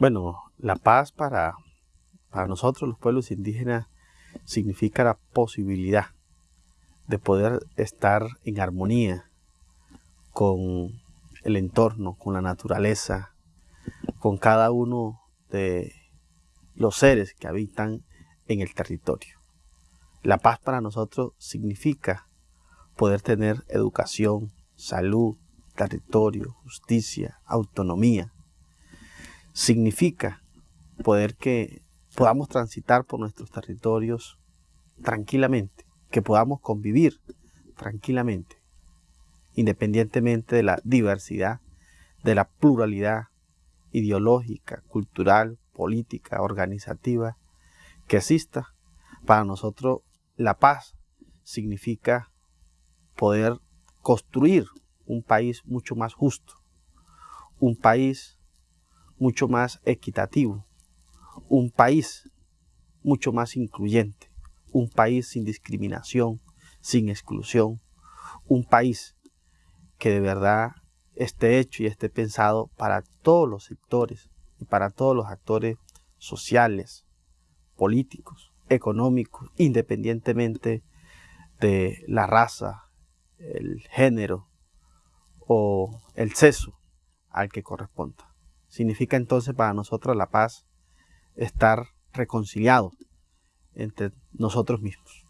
Bueno, la paz para, para nosotros los pueblos indígenas significa la posibilidad de poder estar en armonía con el entorno, con la naturaleza, con cada uno de los seres que habitan en el territorio. La paz para nosotros significa poder tener educación, salud, territorio, justicia, autonomía, significa poder que podamos transitar por nuestros territorios tranquilamente, que podamos convivir tranquilamente, independientemente de la diversidad, de la pluralidad ideológica, cultural, política, organizativa que exista. Para nosotros la paz significa poder construir un país mucho más justo, un país mucho más equitativo, un país mucho más incluyente, un país sin discriminación, sin exclusión, un país que de verdad esté hecho y esté pensado para todos los sectores y para todos los actores sociales, políticos, económicos, independientemente de la raza, el género o el sexo al que corresponda. Significa entonces para nosotros la paz estar reconciliados entre nosotros mismos.